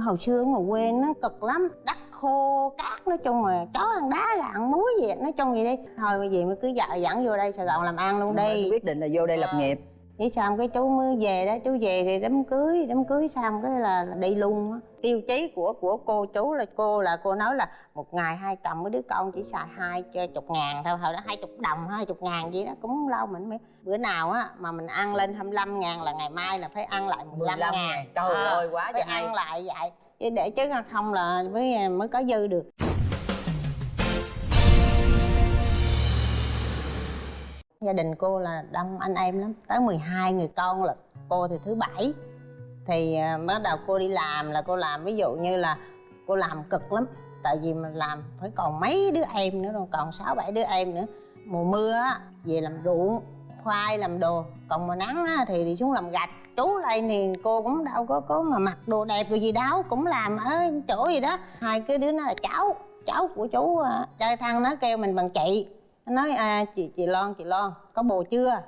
hồi xưa ở ngoài quê nó cực lắm đất khô cát nói chung mà chó ăn đá là ăn muối gì nói chung vậy đi. Thôi bây giờ mới cứ vợ dẫn vô đây sài gòn làm ăn luôn đi. quyết định là vô đây lập À. nghiệp Nghĩ xong cái chú mới về đó chú về thì đám cưới đám cưới xong cái là đi luôn á. Tiêu chí của của cô chú là cô là cô nói là một ngày hai chồng với đứa con chỉ xài hai chục ngàn thôi hồi đó hai chục đồng hai chục ngàn gì đó cũng lâu mình mới bữa nào á mà mình ăn lên 25 ngàn là ngày mai là phải ăn lại 15 ngàn. ngàn. Trời À, ơi quá phải hay ăn lại vậy. Chứ để chứ không là mới mới có dư được gia đình cô là đông anh em lắm. Tới 12 người con là cô thì thứ bảy. Thì à, bắt đầu cô đi làm là cô làm ví dụ như là cô làm cực lắm. Tại vì mình làm phải còn mấy đứa em nữa rồi, còn sáu bảy đứa em nữa. Mùa mưa á về làm ruộng khoai làm đồ. Còn mùa nắng á thì đi xuống làm gạch chú lên thì cô cũng đâu có có mà mặc đồ đẹp rồi gì đâu cũng làm ở chỗ gì đó. Hai cái đứa nó là cháu cháu của chú chơi trai thăng nó kêu mình bằng chị nó nói à, chị chị lon chị lon có bồ chưa?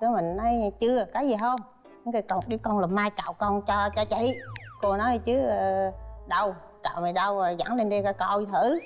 Cái mình nói chưa có gì không? Nó kêu cậu đi con làm mai cạo con cho cho chị. Cô nói chứ ờ, đâu cạo mày đâu rồi dẫn lên đây coi coi thử.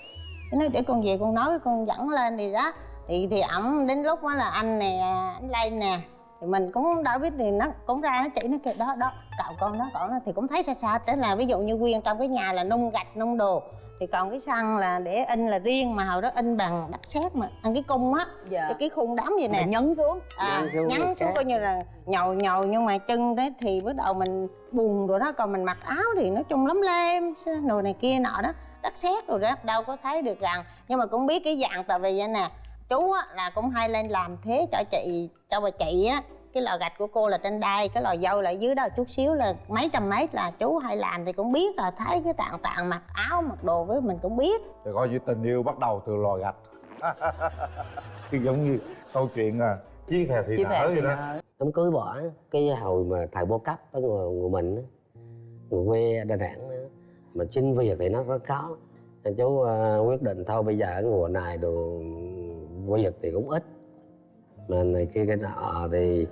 Cái nói để con về con nói con dẫn lên thì đó. Thì thì ổng đến lúc đó là anh nè anh lên nè thì mình cũng đâu biết thì nó cũng ra nó chỉ nó kêu đó đó cạo con đó cậu nó thì cũng thấy xa xa thế là ví dụ như quyên trong cái nhà là nung gạch nung đồ thì còn cái sân là để in là riêng mà hồi đó in bằng đất sét mà ăn cái cung á. Dạ. Cái, cái khung đóng vậy nè. Nhấn xuống. À, Nhấn xuống xuống coi như là nhồi nhồi nhưng mà chân đấy thì bắt đầu mình buồn rồi đó còn mình mặc áo thì nói chung lắm lem nồi này kia nọ đó. Đất sét rồi đó đâu có thấy được rằng. Nhưng mà cũng biết cái dạng tại vì vậy nè chú á là cũng hay lên làm thế cho chị cho bà chị á cái lò gạch của cô là trên đai cái lò dâu là dưới đó chút xíu là mấy trăm mét là chú hay làm thì cũng biết là thấy cái tạng tạng mặc áo mặc đồ với mình cũng biết. Thì coi như tình yêu bắt đầu từ lò gạch. Thì giống như câu chuyện à chia phèo thì chia nở vậy đó. Đám cưới bỏ cái hồi mà thầy bô cấp ở người, người mình á, người quê đà nẵng mà xin việc thì nó rất khó. Nên chú ờ, quyết định thôi bây giờ ở mùa này đồ việc thì cũng ít. Mà này kia cái nọ thì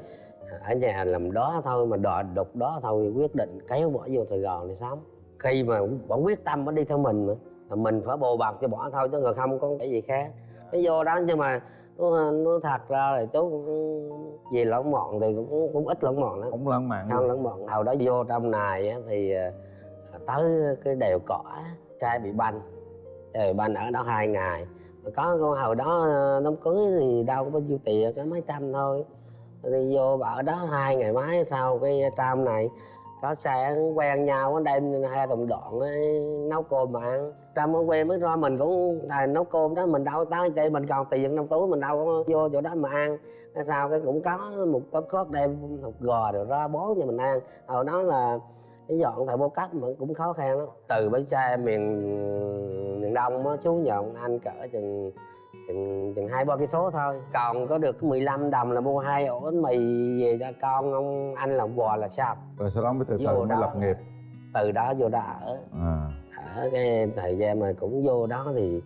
ở nhà làm đó thôi mà đòi đục đó thôi quyết định kéo bỏ vô sài gòn thì sống khi mà bỏ quyết tâm nó đi theo mình mà là mình phải bồ bọc cho bỏ thôi chứ người không có cái gì khác. Cái vô đó nhưng mà nó, nó thật ra thì chú cũng về lẫn mọn thì cũng cũng ít lẫn mọn lắm. Không lãng mạn không lẫn mọn. Hồi đó vô trong này á, thì ờ, tới cái đèo cỏ trai bị banh. Trai bị banh ở đó hai ngày. Có con hồi đó ờ, đám cưới thì đâu có bao nhiêu tiền có mấy trăm thôi đi vô bà ở đó hai ngày mấy sau cái tram này có xe quen nhau nó đem hai thùng đoạn ấy, nấu cơm mà ăn. Trong ở quen mới ra mình cũng thầy nấu cơm đó mình đâu tới đây mình còn tiền trong túi mình đâu có vô chỗ đó mà ăn. Hay sao cái cũng có một tấm cốt đem hột gò rồi ra bón cho mình ăn. Hồi đó là cái dọn thầy bố cấp mà cũng khó khăn lắm. Từ bến tre miền miền đông á xuống nhận anh cỡ chừng chừng chừng hai ba cây số thôi. Còn có được 15 đồng là mua hai ổ bánh mì về cho con ông anh làm quà là sao? Rồi sau đó mới từ từ Vô mới đó. lập nghiệp. Từ đó vô đó ở. À. Ở cái thời gian mà cũng vô đó thì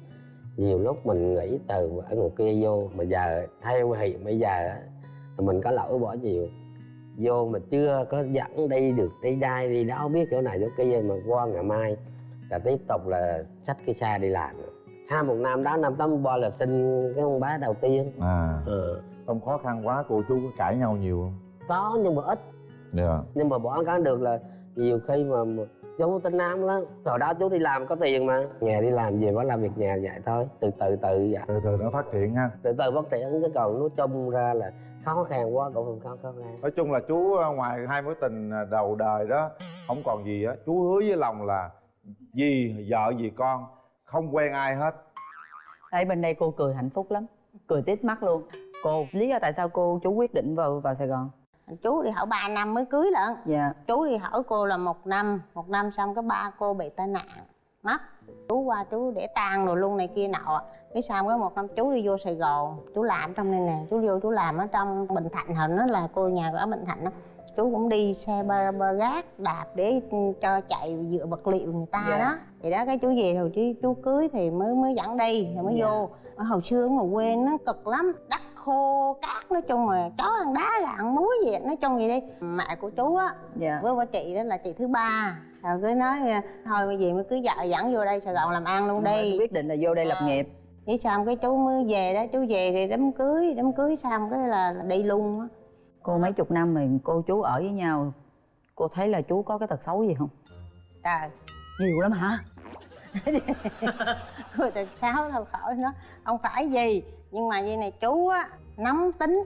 nhiều lúc mình nghĩ từ ở ngoài kia vô mà giờ theo hiện bây giờ thì mình có lỗi bỏ nhiều. Vô mà chưa có dẫn đi được đi đây đi đó biết chỗ này chỗ kia mà qua ngày mai là tiếp tục là xách cái xe đi làm sau một năm đó năm tám ba là sinh cái con bé đầu tiên. À. Ờ. trong khó khăn quá cô chú có cãi nhau nhiều không? Có nhưng mà ít. Dạ. Nhưng mà bỏ cái được là nhiều khi mà, mà chú tính nam lắm hồi đó chú đi làm có tiền mà. Nhà đi làm về mới làm việc nhà vậy thôi. Từ từ từ vậy. Từ từ nó phát triển ha. Từ từ phát triển chứ còn nói chung ra là khó khăn quá cũng không khó khó khăn. Nói chung là chú à, ngoài hai mối tình à, đầu đời đó không còn gì á chú hứa với lòng là gì vợ gì con không quen ai hết Đây bên đây cô cười hạnh phúc lắm. Cười tít mắt luôn. Cô lý do tại sao cô chú quyết định vào vào sài gòn? Chú đi hỏi 3 năm mới cưới lận. Dạ. Chú đi hỏi cô là một năm một năm xong cái ba cô bị tai nạn mất. Chú qua chú để tang rồi luôn này kia nọ. Cái xong cái một năm chú đi vô sài gòn chú làm trong đây nè. Chú vô chú làm ở trong bình thạnh hồi nó là cô nhà ở bình thạnh đó chú cũng đi xe ba, ba gác đạp để cho chạy dựa vật liệu người ta Dạ. đó. Thì đó cái chú về rồi chú chú cưới thì mới mới dẫn đi rồi mới Dạ. vô. Ở hồi xưa ở ngoài quê nó cực lắm đất khô cát nói chung mà chó ăn đá là ăn muối gì nói chung vậy đi. Mẹ của chú á dạ. với bà chị đó là chị thứ ba. Rồi cứ nói thôi bây giờ mới cứ vợ dẫn vô đây sài gòn làm ăn luôn đi. quyết định là vô đây lập Ờ. nghiệp. Vậy xong cái chú mới về đó chú về thì đám cưới đám cưới xong cái là, là đi luôn á cô mấy chục năm mà cô chú ở với nhau cô thấy là chú có cái tật xấu gì không? Trời. Nhiều lắm hả? Ta sáu thôi khỏi nó không phải gì nhưng mà vậy này chú á nóng tính.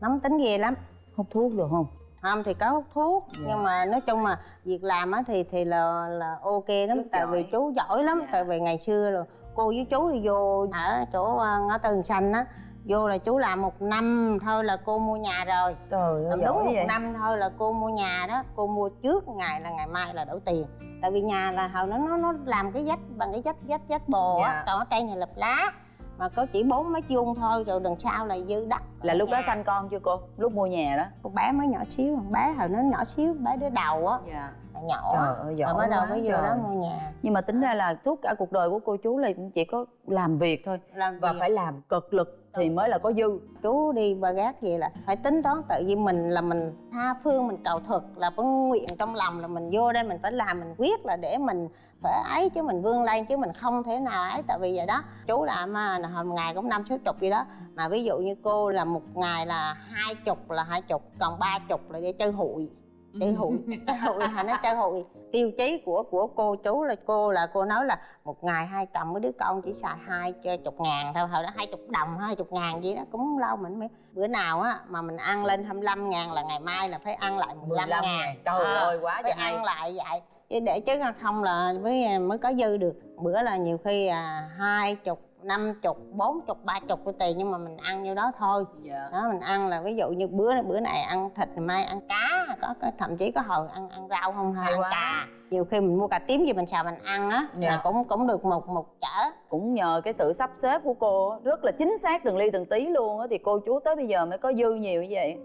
Nóng tính ghê lắm. Hút thuốc được không? Không thì có hút thuốc. Dạ. nhưng mà nói chung mà việc làm á thì thì là là ok lắm. Chú tại giỏi. vì chú giỏi lắm. Dạ. tại vì ngày xưa rồi cô với chú thì vô ở chỗ ờ, ngõ tường xanh á vô là chú làm một năm thôi là cô mua nhà rồi. Trời ơi đúng một vậy. năm thôi là cô mua nhà đó cô mua trước ngày là ngày mai là đổi tiền. Tại vì nhà là hồi nó nó nó làm cái vách bằng cái vách vách vách bồ á Dạ. còn ở trên này lập lá. Mà có chỉ bốn mét vuông thôi rồi đằng sau là dư đất là lúc đó Nhà. sanh con chưa cô? Lúc mua nhà đó. Con bé mới nhỏ xíu bé hồi nó nhỏ xíu bé đứa đầu á. Dạ nhỏ trời ơi rồi giỏi bắt đầu mới vô đó mua nhà. Nhưng mà tính ra là suốt cả cuộc đời của cô chú là cũng chỉ có làm việc thôi làm và việc. phải làm cực lực thì mới là có dư. Chú đi ba gác vậy là phải tính toán tự vì mình là mình tha phương mình cầu thực là có nguyện trong lòng là mình vô đây mình phải làm mình quyết là để mình phải ấy chứ mình vươn lên chứ mình không thể nào ấy. Tại vì vậy đó chú làm à, là hồi ngày cũng năm sáu chục gì đó. Mà ví dụ như cô là một ngày là hai chục là hai chục còn ba chục là để chơi hụi chơi hụi chơi hụi là nó chơi hụi tiêu chí của của cô chú là cô là cô nói là một ngày hai chồng với đứa con chỉ xài hai chục ngàn thôi hồi đó hai chục đồng hai chục ngàn gì đó cũng lâu mình mới bữa nào á mà mình ăn lên 25 ngàn là ngày mai là phải ăn lại 15, 15 ngàn. Trời À, ơi, quá phải hay. ăn lại vậy chứ để chứ không là mới mới có dư được bữa là nhiều khi à, hai chục năm chục bốn chục ba chục của tiền nhưng mà mình ăn nhiêu đó thôi. Dạ. Đó mình ăn là ví dụ như bữa bữa này ăn thịt ngày mai ăn cá có, có thậm chí có hồi ăn ăn rau không hay Hay ăn quá. cà nhiều khi mình mua cà tím gì mình xào mình ăn á Dạ. là cũng cũng được một một chở. Cũng nhờ cái sự sắp xếp của cô rất là chính xác từng ly từng tí luôn á thì cô chú tới bây giờ mới có dư nhiều như vậy.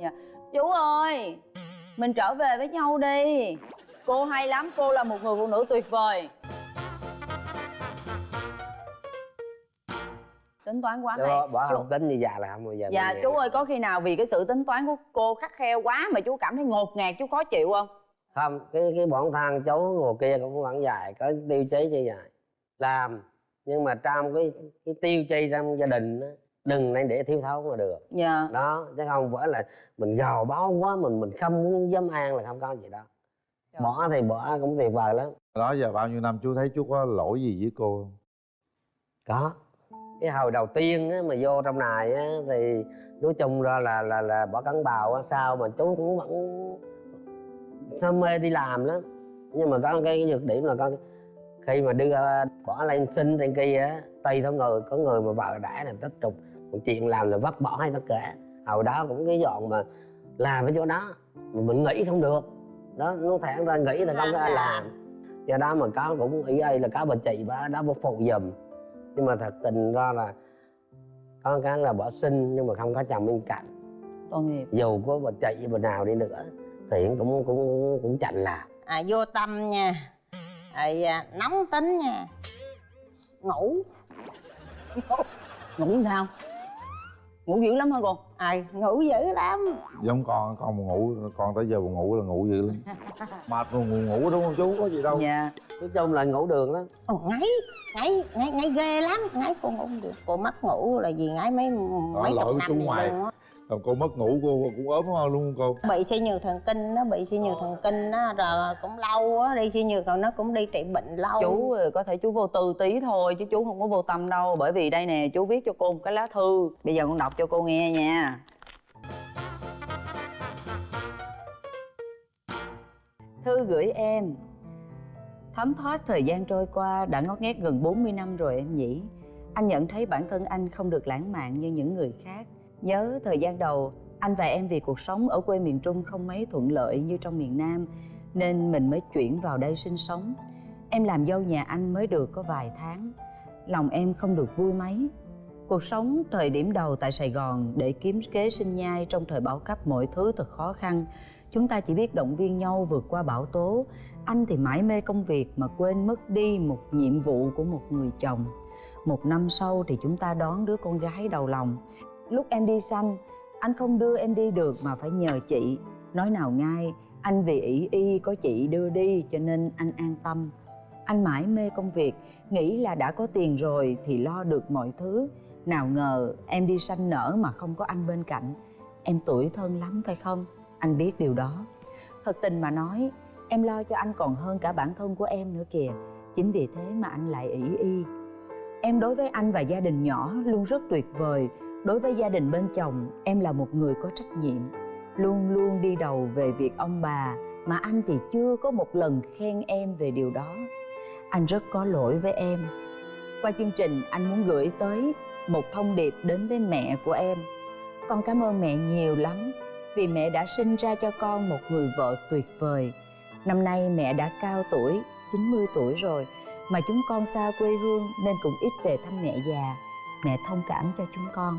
Dạ. chú ơi mình trở về với nhau đi. Cô hay lắm cô là một người phụ nữ tuyệt vời tính toán quá hay. Đó, bỏ Chú- không tính như già là không bao giờ dạ chú ơi có khi nào vì cái sự tính toán của cô khắc khe quá mà chú cảm thấy ngột ngạt chú khó chịu không? Không cái cái bọn thằng cháu ngồi kia cũng vẫn dài có tiêu chí như vậy. Làm nhưng mà trong cái cái tiêu chí trong gia đình á, đừng nên để thiếu thốn mà được. Dạ. Đó chứ không phải là mình gò bó quá mình mình không muốn dám ăn là không có gì đâu. Trời. bỏ thì bỏ cũng tuyệt vời lắm. Đó giờ bao nhiêu năm chú thấy chú có lỗi gì với cô không? Có cái hồi đầu tiên á, mà vô trong này á, thì nói chung ra là là là bỏ cắn bào á sao mà chú cũng vẫn sao mê đi làm lắm. Nhưng mà có cái nhược điểm là con khi mà đưa bỏ lên sinh trên kia á tùy theo người có người mà vợ đã là tích trục. Một chuyện làm là vứt bỏ hay tất cả. Hồi đó cũng cái dọn mà làm cái chỗ đó mà mình nghĩ không được. Đó nó thẳng ra nghĩ là không có làm. Do đó mà có cũng ý ấy là có bà chị bà đó bà phụ giùm nhưng mà thật tình ra là có cái là bỏ sinh nhưng mà không có chồng bên cạnh. Tội nghiệp. Dù có bà chị bà nào đi nữa thì cũng cũng cũng chạnh làm à, vô tâm nha. À, nóng tính nha. Ngủ. Ngủ sao ngủ dữ lắm hả cô? À, ngủ dữ lắm. Giống con con mà ngủ con tới giờ buồn ngủ là ngủ dữ lắm. Mệt rồi ngủ ngủ đúng không chú có gì đâu. Dạ. Nói chung là ngủ đường lắm. Ồ, ngáy ngáy ngáy ngáy ghê lắm. Ngáy cô ngủ không được. Cô mất ngủ là gì ngáy mấy mấy lỗi chục năm chú vậy Còn cô mất ngủ cô cũng ốm hơn luôn cô. Bị suy nhược thần kinh nó bị suy nhược thần kinh đó rồi cũng lâu á đi suy nhược rồi nó cũng đi trị bệnh lâu. Chú có thể chú vô tư tí thôi chứ chú không có vô tâm đâu. Bởi vì đây nè chú viết cho cô một cái lá thư. Bây giờ con đọc cho cô nghe nha. Thư gửi em. Thấm thoát thời gian trôi qua đã ngót nghét gần 40 năm rồi em nhỉ. Anh nhận thấy bản thân anh không được lãng mạn như những người khác nhớ thời gian đầu, anh và em vì cuộc sống ở quê miền trung không mấy thuận lợi như trong miền nam, nên mình mới chuyển vào đây sinh sống. Em làm dâu nhà anh mới được có vài tháng. Lòng em không được vui mấy. Cuộc sống thời điểm đầu tại sài gòn để kiếm kế sinh nhai trong thời bão cấp mọi thứ thật khó khăn. Chúng ta chỉ biết động viên nhau vượt qua bão tố. Anh thì mãi mê công việc mà quên mất đi một nhiệm vụ của một người chồng. Một năm sau thì chúng ta đón đứa con gái đầu lòng lúc em đi sanh anh không đưa em đi được mà phải nhờ chị. Nói nào ngay, anh vì ỷ y có chị đưa đi cho nên anh an tâm. Anh mãi mê công việc, nghĩ là đã có tiền rồi thì lo được mọi thứ. Nào ngờ em đi sanh nở mà không có anh bên cạnh. Em tuổi thân lắm, phải không? Anh biết điều đó. Thật tình mà nói, em lo cho anh còn hơn cả bản thân của em nữa kìa. Chính vì thế mà anh lại ỷ y. Em đối với anh và gia đình nhỏ luôn rất tuyệt vời đối với gia đình bên chồng, em là một người có trách nhiệm. Luôn luôn đi đầu về việc ông bà, mà anh thì chưa có một lần khen em về điều đó. Anh rất có lỗi với em. Qua chương trình, anh muốn gửi tới một thông điệp đến với mẹ của em. Con cảm ơn mẹ nhiều lắm, vì mẹ đã sinh ra cho con một người vợ tuyệt vời. Năm nay mẹ đã cao tuổi 90 tuổi rồi, mà chúng con xa quê hương nên cũng ít về thăm mẹ già mẹ thông cảm cho chúng con.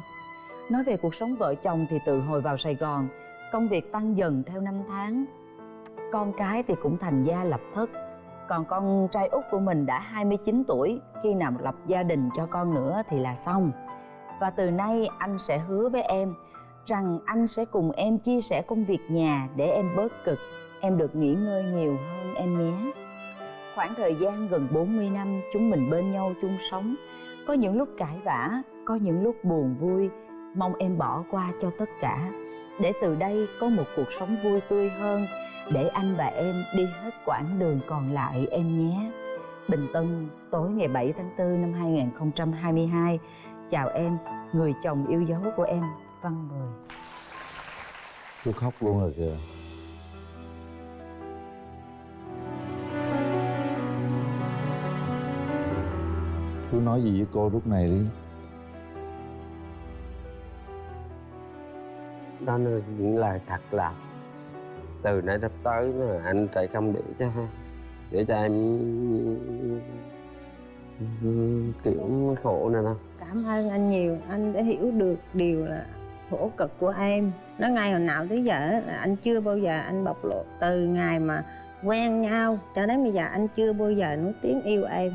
Nói về cuộc sống vợ chồng thì từ hồi vào sài gòn, công việc tăng dần theo năm tháng. Con cái thì cũng thành gia lập thất. Còn con trai út của mình đã 29 tuổi, khi nào lập gia đình cho con nữa thì là xong. Và từ nay anh sẽ hứa với em rằng anh sẽ cùng em chia sẻ công việc nhà để em bớt cực. Em được nghỉ ngơi nhiều hơn em nhé khoảng thời gian gần 40 năm chúng mình bên nhau chung sống. Có những lúc cãi vã có những lúc buồn vui mong em bỏ qua cho tất cả. Để từ đây có một cuộc sống vui tươi hơn để anh và em đi hết quãng đường còn lại em nhé. Bình Tân tối ngày 7 tháng 4 năm 2022 Chào em, người chồng yêu dấu của em, Văn Mười. Tôi khóc luôn rồi kìa. Chú nói gì với cô lúc này đi? Đó là những lời thật là từ nay sắp tới là anh sẽ không để cho để cho em kiểu khổ này đâu cảm ơn anh nhiều. Anh đã hiểu được điều là khổ cực của em. Nó ngày hồi nào tới giờ là anh chưa bao giờ anh bộc lộ từ ngày mà quen nhau cho đến bây giờ anh chưa bao giờ nói tiếng yêu em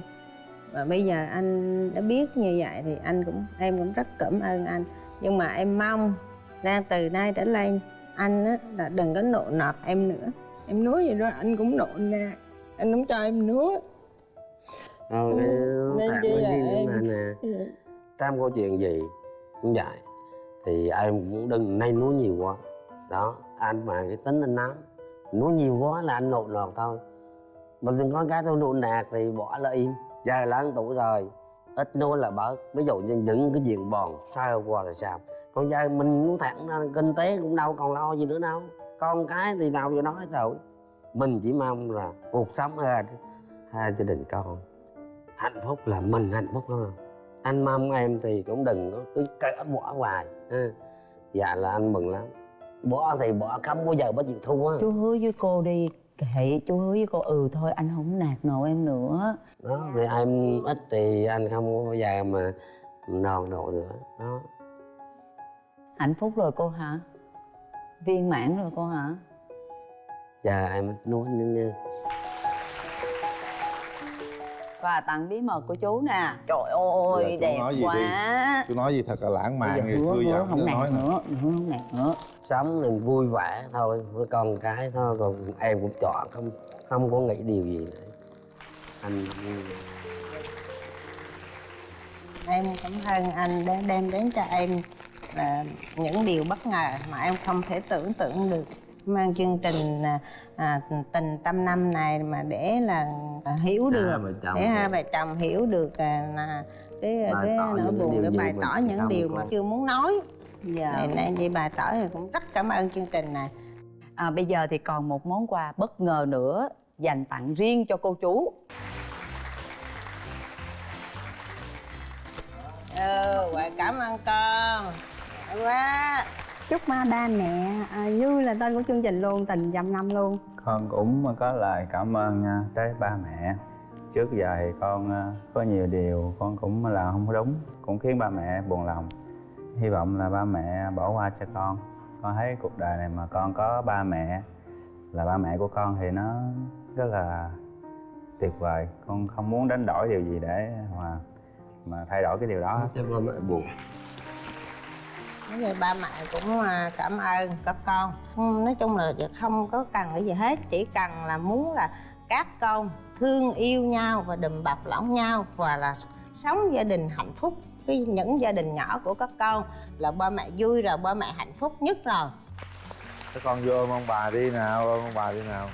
và bây giờ anh đã biết như vậy thì anh cũng em cũng rất cảm ơn anh. Nhưng mà em mong ra từ nay trở lên anh á là đừng có nộ nọt em nữa. Em nói gì đó anh cũng nộn ra. Anh không cho em nữa thôi cái nên tạm với em- nè trong câu chuyện gì cũng vậy. Thì em cũng đừng nên nói nhiều quá. Đó anh mà cái tính anh nóng nói nhiều quá là anh nộn nọt thôi. Mà đừng có cái tôi nộn nạt thì bỏ là im giờ lớn tuổi rồi ít nói là bớt. Ví dụ như những cái chuyện bòn sao qua là sao. Còn giờ mình muốn thẳng ra kinh tế cũng đâu còn lo gì nữa đâu. Con cái thì nào vô nói rồi. Mình chỉ mong là cuộc sống hai, hai gia đình con hạnh phúc là mình hạnh phúc thôi. Anh mong em thì cũng đừng có cứ cỡ bỏ hoài ha. dạ là anh mừng lắm. Bỏ thì bỏ không bao giờ có chịu thua. Chú hứa với cô đi Kệ, chú hứa với cô ừ thôi anh không nạt nộ em nữa. Đó thì em ít thì anh không có bao giờ mà nòn độ nữa. Đó. Hạnh phúc rồi cô hả? Viên mãn rồi cô hả? giờ em ít nói nữa nha. Và tặng bí mật của chú nè. Trời Giờ ơi, chú đẹp nói gì đi? quá. Chú nói gì thật là lãng mạn ngày xưa giờ không nói nữa không nạt nữa sống mình vui vẻ thôi với con cái thôi còn em cũng chọn không không có nghĩ điều gì nữa. Anh em cảm ơn anh đã đem đến cho em là những điều bất ngờ mà em không thể tưởng tượng được. Mang chương trình à, à, tình trăm năm này mà để là à, hiểu được chồng để hai vợ chồng hiểu được à, là cái cái nỗi buồn để bày tỏ những điều mà chưa muốn nói Dạ. Nên nên chị bày tỏ thì cũng rất cảm ơn chương trình này. À, Bây giờ thì còn một món quà bất ngờ nữa Dành tặng riêng cho cô chú. Ừ quà cảm ơn con. Quá chúc ba ba mẹ à, như là tên của chương trình luôn tình trăm năm luôn. Con cũng có lời cảm ơn nha tới ba mẹ. Trước giờ thì con ờ, có nhiều điều con cũng làm không có đúng cũng khiến ba mẹ buồn lòng hy vọng là ba mẹ bỏ qua cho con. Con thấy cuộc đời này mà con có ba mẹ là ba mẹ của con thì nó rất là tuyệt vời. Con không muốn đánh đổi điều gì để mà mà thay đổi cái điều đó. Cho ba mẹ buồn. Nói vậy ba mẹ cũng à, cảm ơn các con. Ừ, nói chung là không có cần cái gì hết chỉ cần là muốn là các con thương yêu nhau và đùm bọc lẫn nhau và là sống gia đình hạnh phúc cái những gia đình nhỏ của các con là ba mẹ vui rồi, ba mẹ hạnh phúc nhất rồi. Các con vô ôm ông bà đi nào ôm ông bà đi nào.